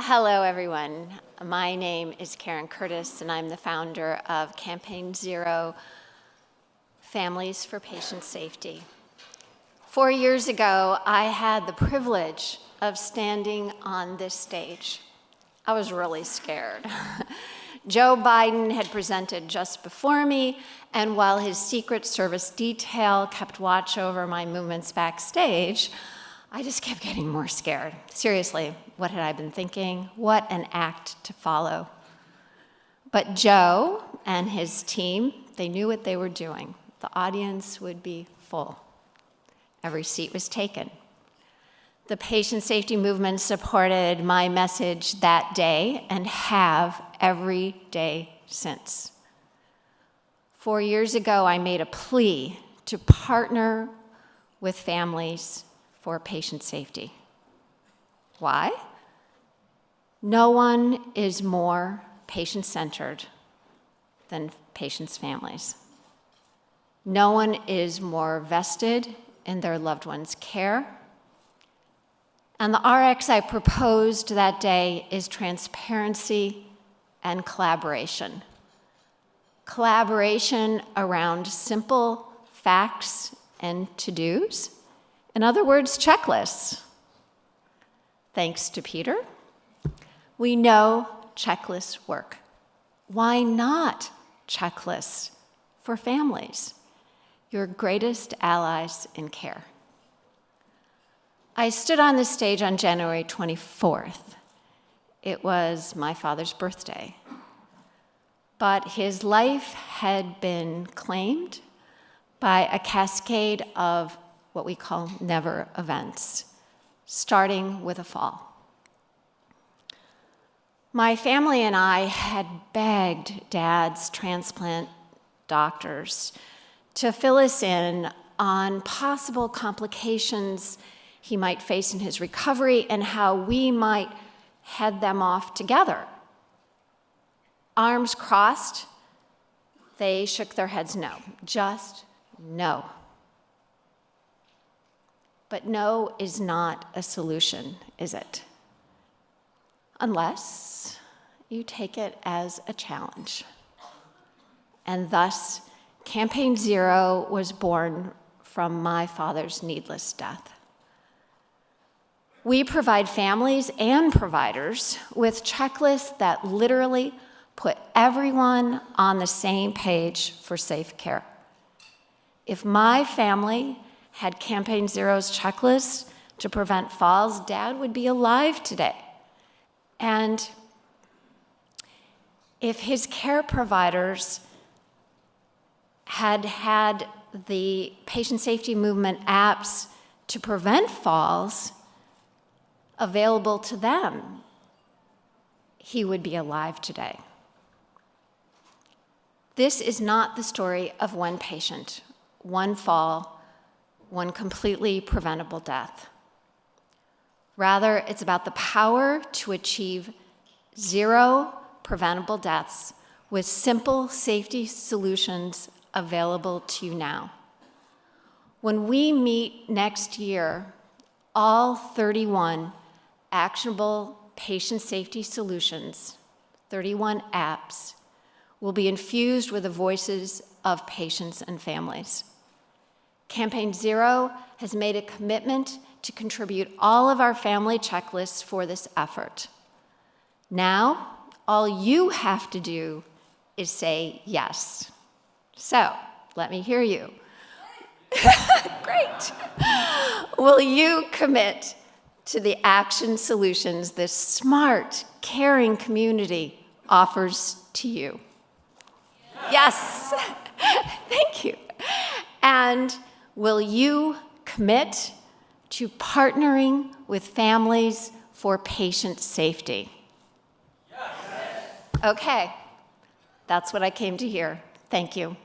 Hello, everyone. My name is Karen Curtis, and I'm the founder of Campaign Zero Families for Patient Safety. Four years ago, I had the privilege of standing on this stage. I was really scared. Joe Biden had presented just before me, and while his Secret Service detail kept watch over my movements backstage, I just kept getting more scared. Seriously, what had I been thinking? What an act to follow. But Joe and his team, they knew what they were doing. The audience would be full. Every seat was taken. The patient safety movement supported my message that day and have every day since. Four years ago, I made a plea to partner with families for patient safety. Why? No one is more patient-centered than patients' families. No one is more vested in their loved one's care. And the RX I proposed that day is transparency and collaboration. Collaboration around simple facts and to-dos, in other words, checklists. Thanks to Peter, we know checklists work. Why not checklists for families? Your greatest allies in care. I stood on this stage on January 24th. It was my father's birthday. But his life had been claimed by a cascade of what we call never events, starting with a fall. My family and I had begged Dad's transplant doctors to fill us in on possible complications he might face in his recovery and how we might head them off together. Arms crossed, they shook their heads no, just no. But no is not a solution, is it? Unless you take it as a challenge. And thus, Campaign Zero was born from my father's needless death. We provide families and providers with checklists that literally put everyone on the same page for safe care. If my family had Campaign Zero's checklist to prevent falls, Dad would be alive today. And if his care providers had had the patient safety movement apps to prevent falls available to them, he would be alive today. This is not the story of one patient, one fall, one completely preventable death. Rather, it's about the power to achieve zero preventable deaths with simple safety solutions available to you now. When we meet next year, all 31 actionable patient safety solutions, 31 apps, will be infused with the voices of patients and families. Campaign Zero has made a commitment to contribute all of our family checklists for this effort. Now, all you have to do is say yes. So, let me hear you. Great. Will you commit to the action solutions this smart, caring community offers to you? Yes. Thank you. And Will you commit to partnering with families for patient safety? Yes. Okay, that's what I came to hear. Thank you.